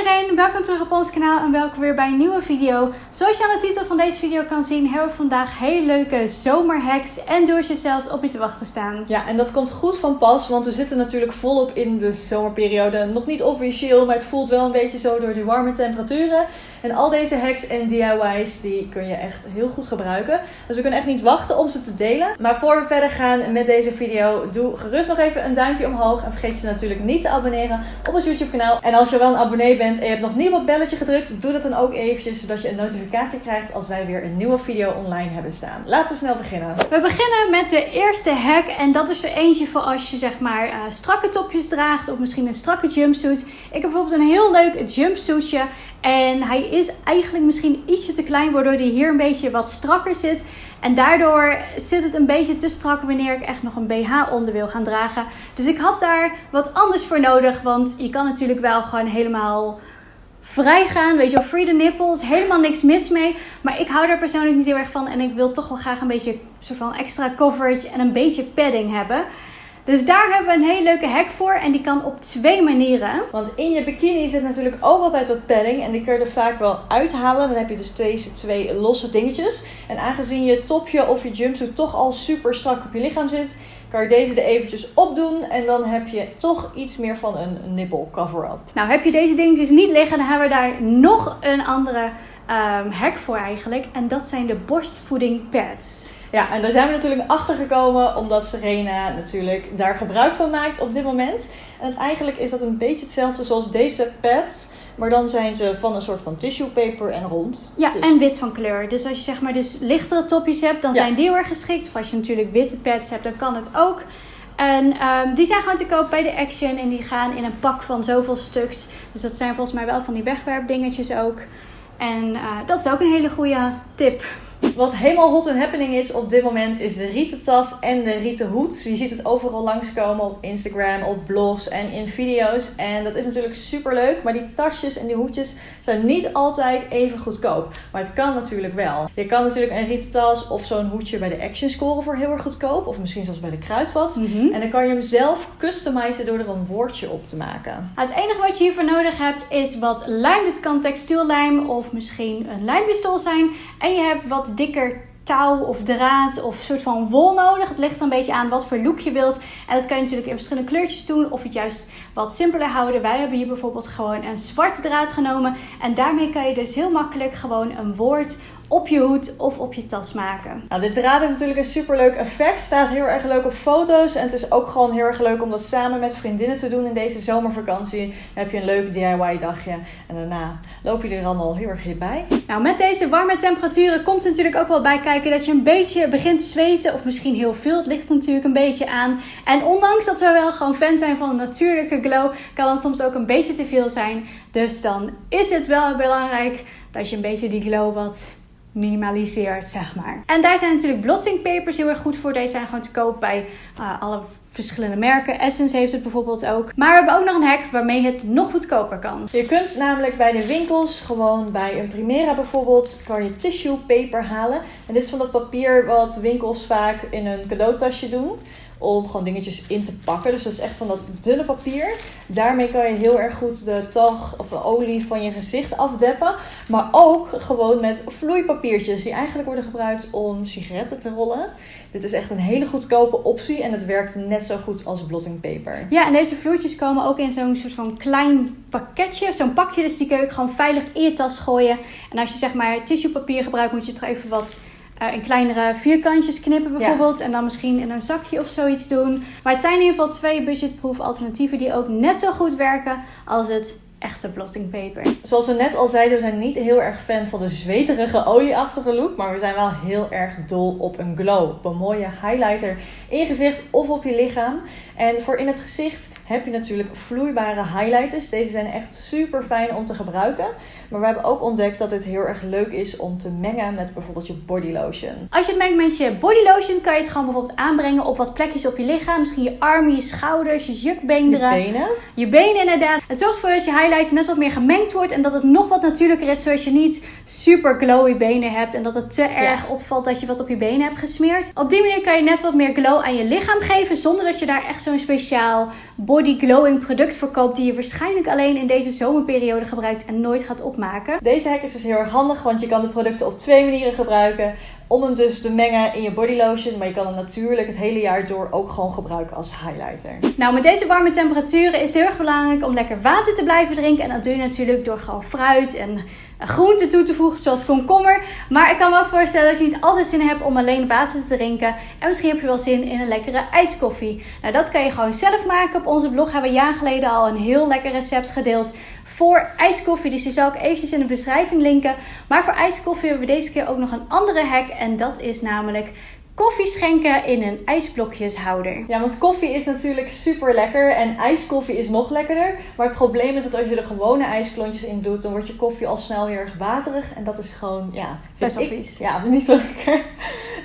Kanaka welkom terug op ons kanaal en welkom weer bij een nieuwe video. Zoals je aan de titel van deze video kan zien, hebben we vandaag hele leuke zomerhacks en do-it-yourselfs op je te wachten staan. Ja, en dat komt goed van pas, want we zitten natuurlijk volop in de zomerperiode. Nog niet officieel, maar het voelt wel een beetje zo door die warme temperaturen. En al deze hacks en DIY's, die kun je echt heel goed gebruiken. Dus we kunnen echt niet wachten om ze te delen. Maar voor we verder gaan met deze video, doe gerust nog even een duimpje omhoog. En vergeet je natuurlijk niet te abonneren op ons YouTube kanaal. En als je wel een abonnee bent hebt nog niet op het belletje gedrukt, doe dat dan ook eventjes, zodat je een notificatie krijgt als wij weer een nieuwe video online hebben staan. Laten we snel beginnen. We beginnen met de eerste hack en dat is er eentje voor als je zeg maar uh, strakke topjes draagt of misschien een strakke jumpsuit. Ik heb bijvoorbeeld een heel leuk jumpsuitje en hij is eigenlijk misschien ietsje te klein, waardoor hij hier een beetje wat strakker zit. En daardoor zit het een beetje te strak wanneer ik echt nog een BH onder wil gaan dragen. Dus ik had daar wat anders voor nodig. Want je kan natuurlijk wel gewoon helemaal vrij gaan. Weet je wel, free the nipples. Helemaal niks mis mee. Maar ik hou daar persoonlijk niet heel erg van. En ik wil toch wel graag een beetje soort van extra coverage en een beetje padding hebben. Dus daar hebben we een hele leuke hack voor en die kan op twee manieren. Want in je bikini zit natuurlijk ook altijd wat padding en die kun je er vaak wel uithalen. Dan heb je dus deze twee losse dingetjes. En aangezien je topje of je jumpsuit toch al super strak op je lichaam zit, kan je deze er eventjes opdoen en dan heb je toch iets meer van een nipple cover-up. Nou, heb je deze dingetjes niet liggen, dan hebben we daar nog een andere um, hack voor eigenlijk. En dat zijn de borstvoeding pads. Ja, en daar zijn we natuurlijk achter gekomen omdat Serena natuurlijk daar gebruik van maakt op dit moment. En eigenlijk is dat een beetje hetzelfde zoals deze pads. Maar dan zijn ze van een soort van tissue paper en rond. Ja, dus- en wit van kleur. Dus als je zeg maar dus lichtere topjes hebt, dan zijn die heel erg geschikt. Of als je natuurlijk witte pads hebt, dan kan het ook. En um, die zijn gewoon te koop bij de Action. En die gaan in een pak van zoveel stuks. Dus dat zijn volgens mij wel van die wegwerpdingetjes ook. En uh, dat is ook een hele goede tip. Wat helemaal hot and happening is op dit moment is de rieten tas en de rieten hoed. Je ziet het overal langskomen op Instagram, op blogs en in video's. En dat is natuurlijk super leuk. Maar die tasjes en die hoedjes zijn niet altijd even goedkoop. Maar het kan natuurlijk wel. Je kan natuurlijk een rieten tas of zo'n hoedje bij de Action scoren voor heel erg goedkoop. Of misschien zelfs bij de Kruidvat. Mm En dan kan je hem zelf customizen door er een woordje op te maken. Het enige wat je hiervoor nodig hebt is wat lijm. Dit kan textiellijm of misschien een lijmpistool zijn. En je hebt wat dikker touw of draad of soort van wol nodig. Het ligt er een beetje aan wat voor look je wilt. En dat kan je natuurlijk in verschillende kleurtjes doen of het juist wat simpeler houden. Wij hebben hier bijvoorbeeld gewoon een zwart draad genomen. En daarmee kan je dus heel makkelijk gewoon een woord op je hoed of op je tas maken. Nou, dit draad heeft natuurlijk een super leuk effect. Staat heel erg leuk op foto's. En het is ook gewoon heel erg leuk om dat samen met vriendinnen te doen in deze zomervakantie. Dan heb je een leuk DIY dagje. En daarna loop je er allemaal heel erg bij. Nou, met deze warme temperaturen komt er natuurlijk ook wel bij kijken dat je een beetje begint te zweten. Of misschien heel veel. Het ligt natuurlijk een beetje aan. En ondanks dat we wel gewoon fan zijn van een natuurlijke glow, kan het soms ook een beetje te veel zijn. Dus dan is het wel belangrijk dat je een beetje die glow wat minimaliseert, zeg maar. En daar zijn natuurlijk blotting papers heel erg goed voor. Deze zijn gewoon te koop bij uh, alle verschillende merken. Essence heeft het bijvoorbeeld ook. Maar we hebben ook nog een hack waarmee het nog goedkoper kan. Je kunt namelijk bij de winkels, gewoon bij een Primera bijvoorbeeld, kan je tissue paper halen. En dit is van dat papier wat winkels vaak in een cadeautasje doen om gewoon dingetjes in te pakken. Dus dat is echt van dat dunne papier. Daarmee kan je heel erg goed de tag of de olie van je gezicht afdeppen. Maar ook gewoon met vloeipapiertjes die eigenlijk worden gebruikt om sigaretten te rollen. Dit is echt een hele goedkope optie en het werkt net zo goed als blotting paper. Ja, en deze vloeitjes komen ook in zo'n soort van klein pakketje, zo'n pakje. Dus die kun je gewoon veilig in je tas gooien. En als je zeg maar tissuepapier gebruikt, moet je toch even wat uh, in kleinere vierkantjes knippen bijvoorbeeld. En dan misschien in een zakje of zoiets doen. Maar het zijn in ieder geval twee budgetproof alternatieven die ook net zo goed werken als het echte blotting paper. Zoals we net al zeiden, we zijn niet heel erg fan van de zweterige olieachtige look. Maar we zijn wel heel erg dol op een glow. Op een mooie highlighter in je gezicht of op je lichaam. En voor in het gezicht heb je natuurlijk vloeibare highlighters. Deze zijn echt super fijn om te gebruiken. Maar we hebben ook ontdekt dat dit heel erg leuk is om te mengen met bijvoorbeeld je body lotion. Als je het mengt met je body lotion, kan je het gewoon bijvoorbeeld aanbrengen op wat plekjes op je lichaam. Misschien je armen, je schouders, je jukbeenderen. Je benen. Je benen inderdaad. Het zorgt ervoor dat je highlighter net wat meer gemengd wordt. En dat het nog wat natuurlijker is, zodat je niet super glowy benen hebt. En dat het te erg opvalt dat je wat op je benen hebt gesmeerd. Op die manier kan je net wat meer glow aan je lichaam geven. Zonder dat je daar echt zo'n speciaal body body glowing product verkoopt die je waarschijnlijk alleen in deze zomerperiode gebruikt en nooit gaat opmaken. Deze hack is dus heel erg handig, want je kan de producten op twee manieren gebruiken. Om hem dus te mengen in je body lotion, maar je kan hem natuurlijk het hele jaar door ook gewoon gebruiken als highlighter. Nou, met deze warme temperaturen is het heel erg belangrijk om lekker water te blijven drinken. En dat doe je natuurlijk door gewoon fruit en groenten toe te voegen, zoals komkommer. Maar ik kan me wel voorstellen dat je niet altijd zin hebt om alleen water te drinken. En misschien heb je wel zin in een lekkere ijskoffie. Nou, dat kan je gewoon zelf maken. Op onze blog hebben we jaar geleden al een heel lekker recept gedeeld voor ijskoffie. Dus die zal ik eventjes in de beschrijving linken. Maar voor ijskoffie hebben we deze keer ook nog een andere hack. En dat is namelijk koffie schenken in een ijsblokjeshouder. Ja, want koffie is natuurlijk super lekker en ijskoffie is nog lekkerder. Maar het probleem is dat als je er gewone ijsklontjes in doet, dan wordt je koffie al snel heel erg waterig. En dat is gewoon, ja, best wel vies. Ja, niet zo lekker.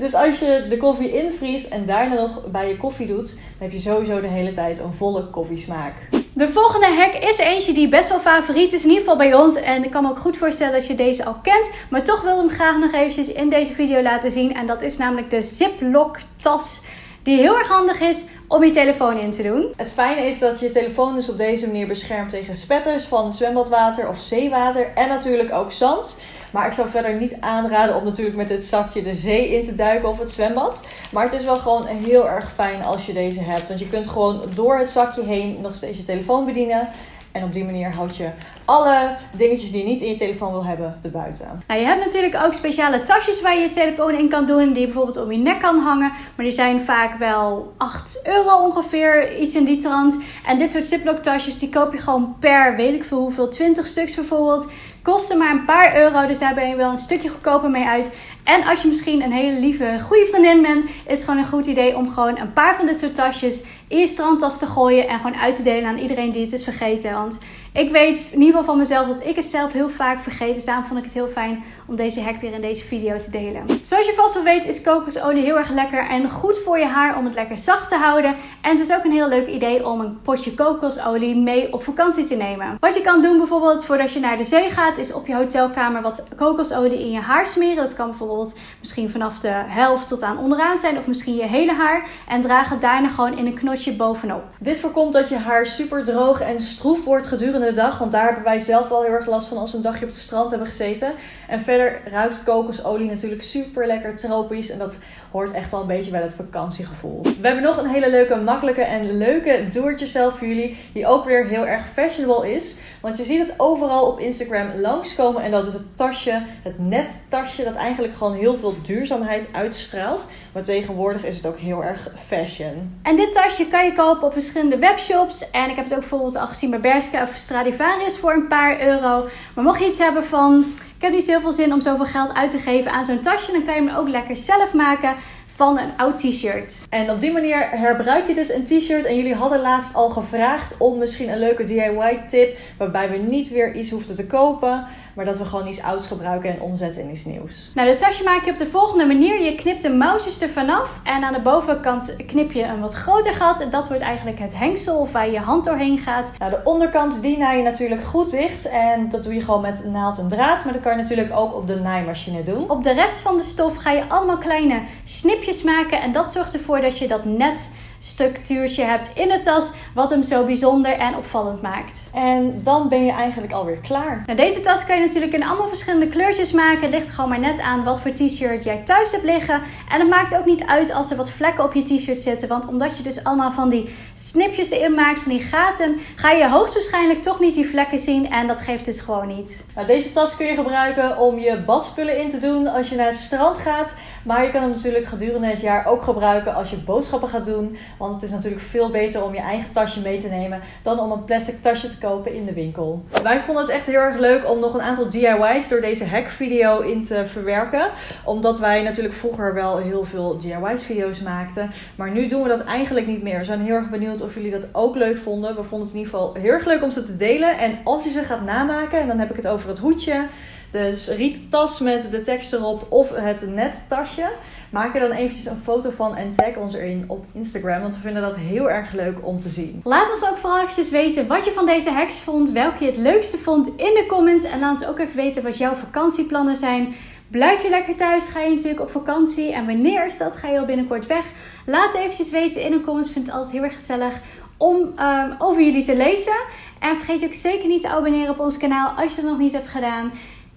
Dus als je de koffie invriest en daarna nog bij je koffie doet, dan heb je sowieso de hele tijd een volle koffiesmaak. De volgende hack is eentje die best wel favoriet is, in ieder geval bij ons. En ik kan me ook goed voorstellen dat je deze al kent. Maar toch wil ik hem graag nog eventjes in deze video laten zien. En dat is namelijk de Ziploc tas. Die heel erg handig is om je telefoon in te doen. Het fijne is dat je telefoon dus op deze manier beschermt tegen spetters van zwembadwater of zeewater. En natuurlijk ook zand. Maar ik zou verder niet aanraden om natuurlijk met dit zakje de zee in te duiken of het zwembad. Maar het is wel gewoon heel erg fijn als je deze hebt. Want je kunt gewoon door het zakje heen nog steeds je telefoon bedienen. En op die manier houd je alle dingetjes die je niet in je telefoon wil hebben erbuiten. Nou, je hebt natuurlijk ook speciale tasjes waar je je telefoon in kan doen. Die je bijvoorbeeld om je nek kan hangen. Maar die zijn vaak wel 8 euro ongeveer. Iets in die trant. En dit soort Ziploc tasjes die koop je gewoon per weet ik veel hoeveel. 20 stuks bijvoorbeeld. Kosten maar een paar euro, dus daar ben je wel een stukje goedkoper mee uit. En als je misschien een hele lieve, goede vriendin bent, is het gewoon een goed idee om gewoon een paar van dit soort tasjes in je strandtas te gooien en gewoon uit te delen aan iedereen die het is vergeten. Want ik weet in ieder geval van mezelf dat ik het zelf heel vaak vergeet. Dus daarom vond ik het heel fijn om deze hack weer in deze video te delen. Zoals je vast wel weet is kokosolie heel erg lekker en goed voor je haar om het lekker zacht te houden. En het is ook een heel leuk idee om een potje kokosolie mee op vakantie te nemen. Wat je kan doen bijvoorbeeld voordat je naar de zee gaat is op je hotelkamer wat kokosolie in je haar smeren. Dat kan bijvoorbeeld misschien vanaf de helft tot aan onderaan zijn of misschien je hele haar. En draag het daarna gewoon in een knotje bovenop. Dit voorkomt dat je haar super droog en stroef wordt gedurende de dag. Want daar hebben wij zelf wel heel erg last van als we een dagje op het strand hebben gezeten. En verder ruikt kokosolie natuurlijk super lekker tropisch. En dat hoort echt wel een beetje bij het vakantiegevoel. We hebben nog een hele leuke, makkelijke en leuke do-it-yourself voor jullie. Die ook weer heel erg fashionable is. Want je ziet het overal op Instagram langskomen. En dat is het tasje, het nettasje, dat eigenlijk gewoon heel veel duurzaamheid uitstraalt. Maar tegenwoordig is het ook heel erg fashion. En dit tasje kan je kopen op verschillende webshops. En ik heb het ook bijvoorbeeld al gezien bij Bershka of Stradivarius voor een paar euro. Maar mocht je iets hebben van ik heb niet zoveel zin om zoveel geld uit te geven aan zo'n tasje. Dan kan je hem ook lekker zelf maken van een oud t-shirt. En op die manier herbruik je dus een t-shirt. En jullie hadden laatst al gevraagd om misschien een leuke DIY tip. Waarbij we niet weer iets hoefden te kopen. Maar dat we gewoon iets ouds gebruiken en omzetten in iets nieuws. Nou, de tasje maak je op de volgende manier. Je knipt de mouwtjes er vanaf. En aan de bovenkant knip je een wat groter gat. En dat wordt eigenlijk het hengsel of waar je hand doorheen gaat. Nou, de onderkant die naai je natuurlijk goed dicht. En dat doe je gewoon met naald en draad. Maar dat kan je natuurlijk ook op de naaimachine doen. Op de rest van de stof ga je allemaal kleine snipjes maken. En dat zorgt ervoor dat je dat net structuurtje hebt in de tas, wat hem zo bijzonder en opvallend maakt. En dan ben je eigenlijk alweer klaar. Nou, deze tas kan je natuurlijk in allemaal verschillende kleurtjes maken. Het ligt gewoon maar net aan wat voor t-shirt jij thuis hebt liggen. En het maakt ook niet uit als er wat vlekken op je t-shirt zitten, want omdat je dus allemaal van die snipjes erin maakt, van die gaten, ga je hoogstwaarschijnlijk toch niet die vlekken zien en dat geeft dus gewoon niet. Nou, deze tas kun je gebruiken om je badspullen in te doen als je naar het strand gaat, maar je kan hem natuurlijk gedurende het jaar ook gebruiken als je boodschappen gaat doen want het is natuurlijk veel beter om je eigen tasje mee te nemen dan om een plastic tasje te kopen in de winkel. Wij vonden het echt heel erg leuk om nog een aantal DIY's door deze hack video in te verwerken. Omdat wij natuurlijk vroeger wel heel veel DIY's video's maakten. Maar nu doen we dat eigenlijk niet meer. We zijn heel erg benieuwd of jullie dat ook leuk vonden. We vonden het in ieder geval heel erg leuk om ze te delen. En als je ze gaat namaken, en dan heb ik het over het hoedje, de riettas met de tekst erop of het nettasje. Maak er dan eventjes een foto van en tag ons erin op Instagram. Want we vinden dat heel erg leuk om te zien. Laat ons ook vooral eventjes weten wat je van deze hacks vond. Welke je het leukste vond in de comments. En laat ons ook even weten wat jouw vakantieplannen zijn. Blijf je lekker thuis? Ga je natuurlijk op vakantie? En wanneer is dat? Ga je al binnenkort weg? Laat eventjes weten in de comments. Ik vind het altijd heel erg gezellig om um, over jullie te lezen. En vergeet ook zeker niet te abonneren op ons kanaal als je dat nog niet hebt gedaan.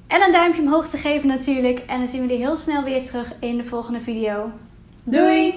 En een duimpje omhoog te geven natuurlijk. En dan zien we jullie heel snel weer terug in de volgende video. Doei!